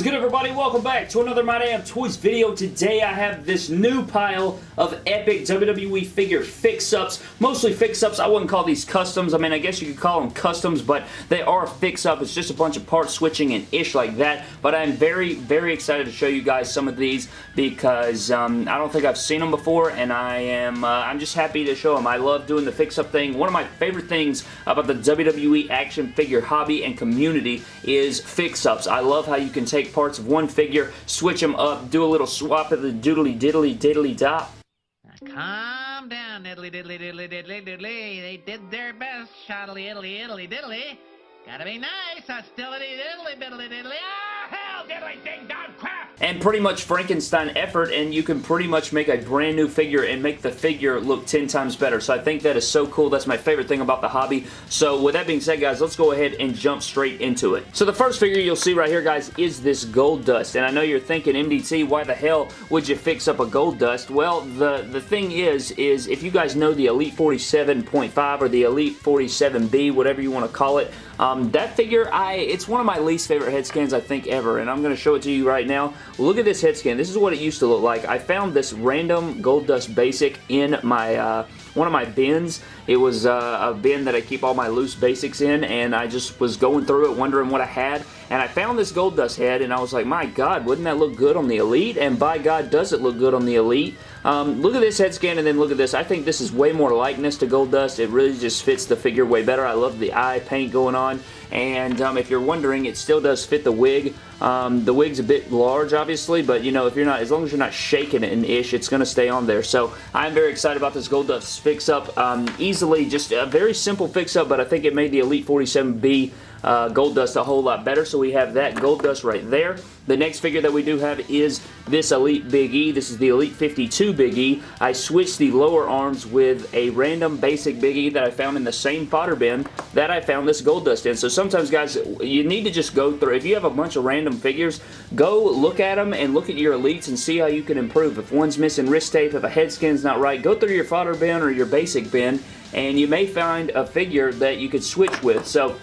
is good everybody? Welcome back to another My Damn Toys video. Today I have this new pile of epic WWE figure fix-ups. Mostly fix-ups. I wouldn't call these customs. I mean, I guess you could call them customs, but they are fix-up. It's just a bunch of part switching and ish like that. But I'm very, very excited to show you guys some of these because um, I don't think I've seen them before and I am, uh, I'm just happy to show them. I love doing the fix-up thing. One of my favorite things about the WWE action figure hobby and community is fix-ups. I love how you can can take parts of one figure, switch them up, do a little swap of the doodly diddly diddly dot. Calm down, diddly diddly diddly diddly diddly. They did their best, shoddly diddly diddly diddly. Gotta be nice, hostility diddly diddly diddly. Ah, hell, diddly ding dong crap! And pretty much Frankenstein effort and you can pretty much make a brand new figure and make the figure look 10 times better. So I think that is so cool. That's my favorite thing about the hobby. So with that being said guys, let's go ahead and jump straight into it. So the first figure you'll see right here guys is this Goldust and I know you're thinking MDT why the hell would you fix up a Goldust? Well the, the thing is, is if you guys know the Elite 47.5 or the Elite 47B, whatever you want to call it, um, that figure, I it's one of my least favorite head scans I think ever, and I'm going to show it to you right now. Look at this head scan. This is what it used to look like. I found this random Goldust Basic in my uh, one of my bins. It was uh, a bin that I keep all my loose basics in, and I just was going through it wondering what I had, and I found this Goldust head, and I was like, my God, wouldn't that look good on the Elite? And by God, does it look good on the Elite. Um, look at this head scan and then look at this. I think this is way more likeness to Goldust. It really just fits the figure way better. I love the eye paint going on. And um, if you're wondering, it still does fit the wig. Um, the wig's a bit large, obviously, but you know, if you're not, as long as you're not shaking it an ish, it's going to stay on there. So I'm very excited about this Goldust fix-up. Um, easily, just a very simple fix-up, but I think it made the Elite 47B uh, Goldust a whole lot better. So we have that Goldust right there. The next figure that we do have is this Elite Big E. This is the Elite 52 Big E. I switched the lower arms with a random basic Big E that I found in the same fodder bin that I found this Goldust in. So sometimes, guys, you need to just go through. If you have a bunch of random figures, go look at them and look at your Elites and see how you can improve. If one's missing wrist tape, if a head skin's not right, go through your fodder bin or your basic bin and you may find a figure that you could switch with. So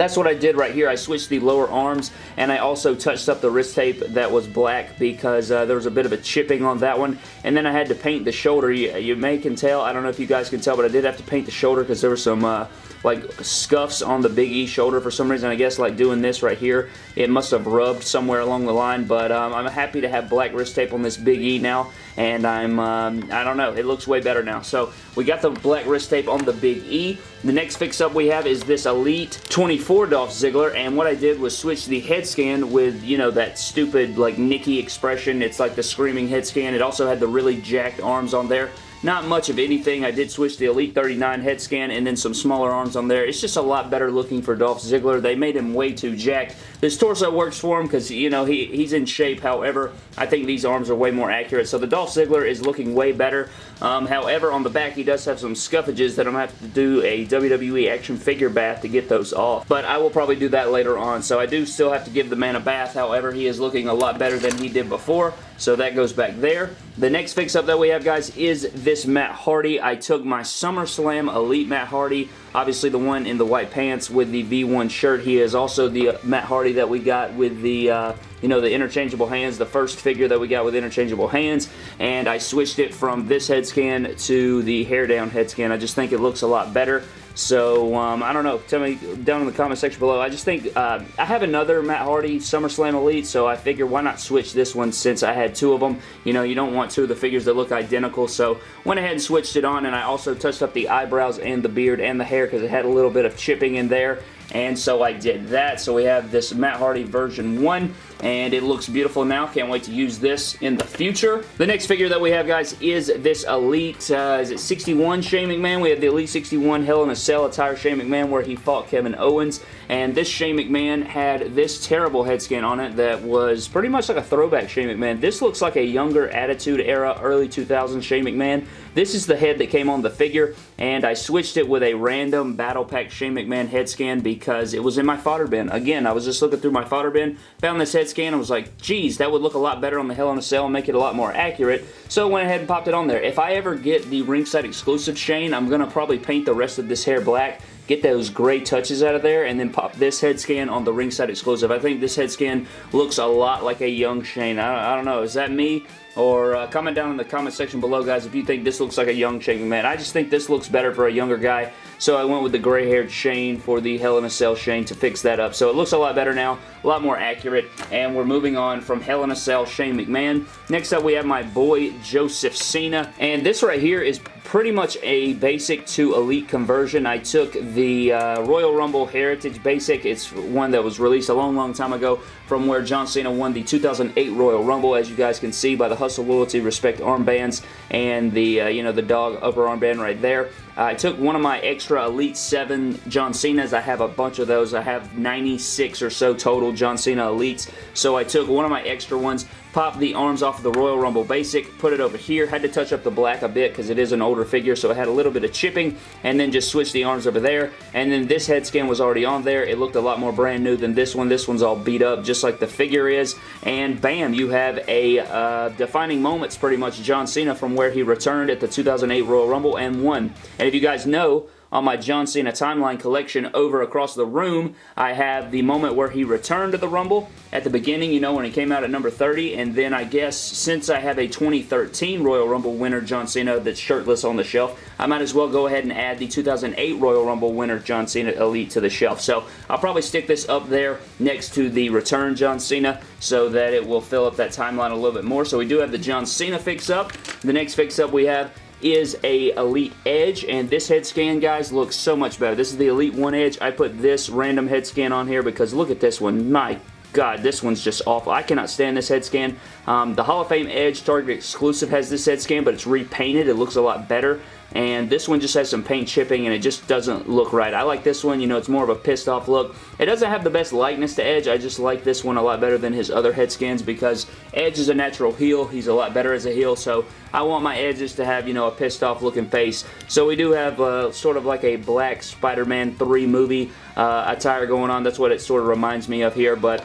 that's what I did right here. I switched the lower arms and I also touched up the wrist tape that was black because uh, there was a bit of a chipping on that one. And then I had to paint the shoulder. You, you, may can tell, I don't know if you guys can tell, but I did have to paint the shoulder because there were some uh, like scuffs on the Big E shoulder for some reason. I guess like doing this right here, it must have rubbed somewhere along the line. But um, I'm happy to have black wrist tape on this Big E now. And I'm, um, I don't know, it looks way better now. So we got the black wrist tape on the Big E. The next fix-up we have is this Elite 24 Dolph Ziggler. And what I did was switch the head scan with, you know, that stupid like Nikki expression. It's like the screaming head scan. It also had the really jacked arms on there. Not much of anything. I did switch the Elite 39 head scan and then some smaller arms on there. It's just a lot better looking for Dolph Ziggler. They made him way too jacked. This torso works for him because, you know, he, he's in shape. However, I think these arms are way more accurate. So the Dolph Ziggler is looking way better. Um, however, on the back, he does have some scuffages that I'm going to have to do a WWE action figure bath to get those off. But I will probably do that later on. So I do still have to give the man a bath. However, he is looking a lot better than he did before. So that goes back there. The next fix-up that we have, guys, is this Matt Hardy. I took my SummerSlam Elite Matt Hardy, obviously the one in the white pants with the V1 shirt. He is also the uh, Matt Hardy that we got with the, uh, you know, the interchangeable hands, the first figure that we got with interchangeable hands, and I switched it from this head scan to the hair down head scan. I just think it looks a lot better. So, um, I don't know. Tell me down in the comment section below. I just think uh, I have another Matt Hardy SummerSlam Elite, so I figure why not switch this one since I had two of them. You know, you don't want two of the figures that look identical, so went ahead and switched it on, and I also touched up the eyebrows and the beard and the hair because it had a little bit of chipping in there and so I did that. So we have this Matt Hardy version 1 and it looks beautiful now. Can't wait to use this in the future. The next figure that we have, guys, is this Elite, uh, is it 61 Shane McMahon? We have the Elite 61 Hell in a Cell attire Shane McMahon where he fought Kevin Owens, and this Shane McMahon had this terrible head scan on it that was pretty much like a throwback Shane McMahon. This looks like a younger Attitude Era, early 2000s Shane McMahon. This is the head that came on the figure, and I switched it with a random Battle Pack Shane McMahon head scan because it was in my fodder bin. Again, I was just looking through my fodder bin, found this head scan, and was like, geez, that would look a lot better on the Hell in a Cell and make it a lot more accurate, so I went ahead and popped it on there. If I ever get the ringside exclusive Shane, I'm going to probably paint the rest of this hair black get those gray touches out of there, and then pop this head scan on the ringside exclusive. I think this head scan looks a lot like a young Shane. I, I don't know. Is that me? Or uh, comment down in the comment section below, guys, if you think this looks like a young Shane McMahon. I just think this looks better for a younger guy, so I went with the gray-haired Shane for the Hell in a Cell Shane to fix that up. So it looks a lot better now, a lot more accurate, and we're moving on from Hell in a Cell Shane McMahon. Next up, we have my boy Joseph Cena, and this right here is pretty much a basic to elite conversion. I took the uh, Royal Rumble Heritage Basic. It's one that was released a long, long time ago from where John Cena won the 2008 Royal Rumble, as you guys can see by the Hustle Loyalty Respect armbands and the, uh, you know, the dog upper armband right there. I took one of my extra Elite 7 John Cena's. I have a bunch of those. I have 96 or so total John Cena Elites. So I took one of my extra ones, popped the arms off of the Royal Rumble Basic, put it over here. Had to touch up the black a bit because it is an older figure, so it had a little bit of chipping, and then just switch the arms over there. And then this head scan was already on there. It looked a lot more brand new than this one. This one's all beat up, just like the figure is. And bam, you have a uh, defining moments, pretty much, John Cena from where he returned at the 2008 Royal Rumble and won. And if you guys know, on my John Cena timeline collection over across the room, I have the moment where he returned to the Rumble at the beginning, you know, when he came out at number 30, and then I guess since I have a 2013 Royal Rumble winner John Cena that's shirtless on the shelf, I might as well go ahead and add the 2008 Royal Rumble winner John Cena Elite to the shelf. So I'll probably stick this up there next to the return John Cena so that it will fill up that timeline a little bit more. So we do have the John Cena fix-up. The next fix-up we have is a Elite Edge, and this head scan, guys, looks so much better. This is the Elite 1 Edge. I put this random head scan on here because look at this one. My God, this one's just awful. I cannot stand this head scan. Um, the Hall of Fame Edge Target exclusive has this head scan, but it's repainted. It looks a lot better and this one just has some paint chipping and it just doesn't look right. I like this one, you know, it's more of a pissed off look. It doesn't have the best likeness to Edge, I just like this one a lot better than his other head skins because Edge is a natural heel, he's a lot better as a heel, so I want my edges to have, you know, a pissed off looking face. So we do have uh, sort of like a black Spider-Man 3 movie uh, attire going on, that's what it sort of reminds me of here, but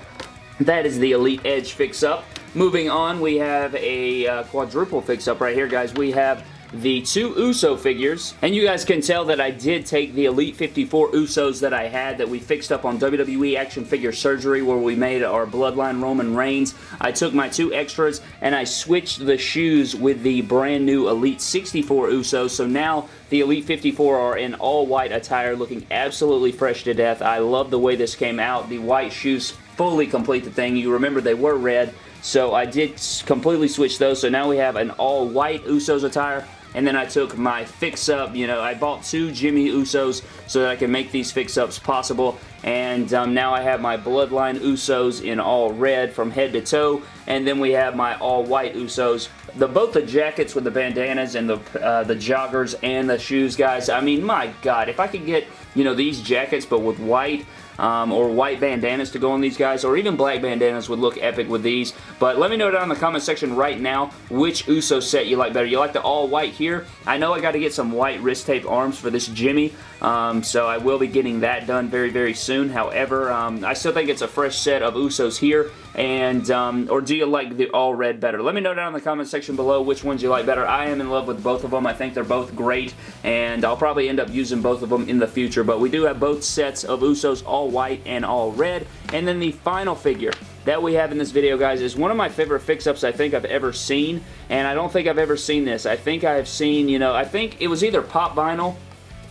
that is the Elite Edge fix-up. Moving on, we have a uh, quadruple fix-up right here, guys. We have the two Uso figures. And you guys can tell that I did take the Elite 54 Usos that I had that we fixed up on WWE Action Figure Surgery where we made our Bloodline Roman Reigns. I took my two extras and I switched the shoes with the brand new Elite 64 Usos. So now the Elite 54 are in all white attire looking absolutely fresh to death. I love the way this came out. The white shoes fully complete the thing. You remember they were red. So I did completely switch those. So now we have an all white Usos attire and then I took my fix-up, you know, I bought two Jimmy Usos so that I can make these fix-ups possible, and um, now I have my Bloodline Usos in all red from head to toe, and then we have my all-white Usos. The, both the jackets with the bandanas and the, uh, the joggers and the shoes, guys, I mean, my God, if I could get, you know, these jackets but with white, um, or white bandanas to go on these guys, or even black bandanas would look epic with these. But let me know down in the comment section right now which Uso set you like better. You like the all white here? I know I got to get some white wrist tape arms for this Jimmy, um, so I will be getting that done very, very soon. However, um, I still think it's a fresh set of Usos here, and um, or do you like the all red better? Let me know down in the comment section below which ones you like better. I am in love with both of them. I think they're both great, and I'll probably end up using both of them in the future, but we do have both sets of Usos all white and all red, and then the final figure that we have in this video, guys, is one of my favorite fix-ups I think I've ever seen, and I don't think I've ever seen this. I think I have seen, you know, I think it was either Pop Vinyl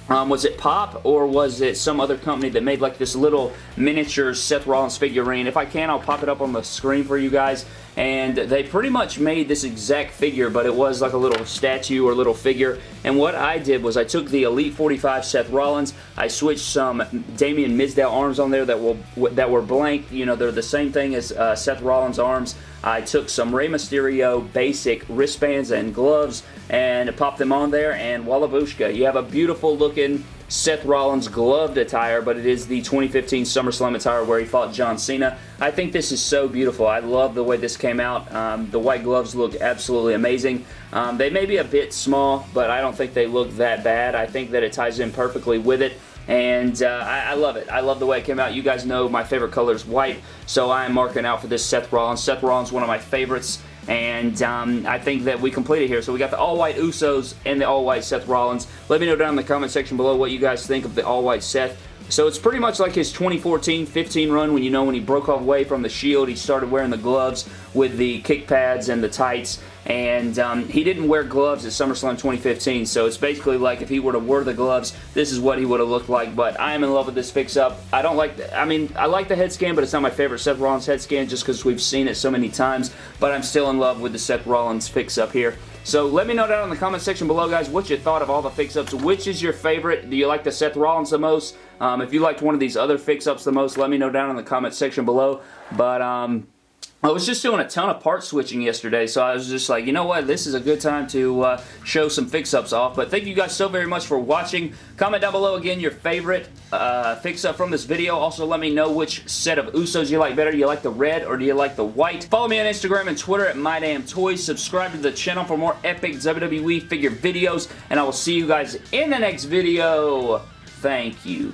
um, was it Pop or was it some other company that made like this little miniature Seth Rollins figurine? If I can, I'll pop it up on the screen for you guys. And they pretty much made this exact figure, but it was like a little statue or little figure. And what I did was I took the Elite 45 Seth Rollins, I switched some Damien Mizdow arms on there that, will, that were blank. You know, they're the same thing as uh, Seth Rollins arms. I took some Rey Mysterio basic wristbands and gloves and popped them on there and Wallabushka. You have a beautiful looking Seth Rollins gloved attire, but it is the 2015 SummerSlam attire where he fought John Cena. I think this is so beautiful. I love the way this came out. Um, the white gloves look absolutely amazing. Um, they may be a bit small, but I don't think they look that bad. I think that it ties in perfectly with it and uh, I, I, love it. I love the way it came out. You guys know my favorite color is white, so I am marking out for this Seth Rollins. Seth Rollins, one of my favorites, and um, I think that we completed here. So we got the all-white Usos and the all-white Seth Rollins. Let me know down in the comment section below what you guys think of the all-white Seth. So it's pretty much like his 2014-15 run when you know when he broke away from the Shield, he started wearing the gloves with the kick pads and the tights, and um, he didn't wear gloves at SummerSlam 2015, so it's basically like if he were to wear the gloves, this is what he would have looked like, but I am in love with this fix-up. I don't like, the, I mean, I like the head scan, but it's not my favorite Seth Rollins head scan just because we've seen it so many times, but I'm still in love with the Seth Rollins fix-up here. So let me know down in the comment section below, guys, what you thought of all the fix-ups. Which is your favorite? Do you like the Seth Rollins the most? Um, if you liked one of these other fix-ups the most, let me know down in the comment section below. But, um, I was just doing a ton of part switching yesterday, so I was just like, you know what, this is a good time to uh, show some fix-ups off. But thank you guys so very much for watching. Comment down below again your favorite uh, fix-up from this video. Also, let me know which set of Usos you like better. Do you like the red or do you like the white? Follow me on Instagram and Twitter at MyDamnToys. Subscribe to the channel for more epic WWE figure videos, and I will see you guys in the next video. Thank you.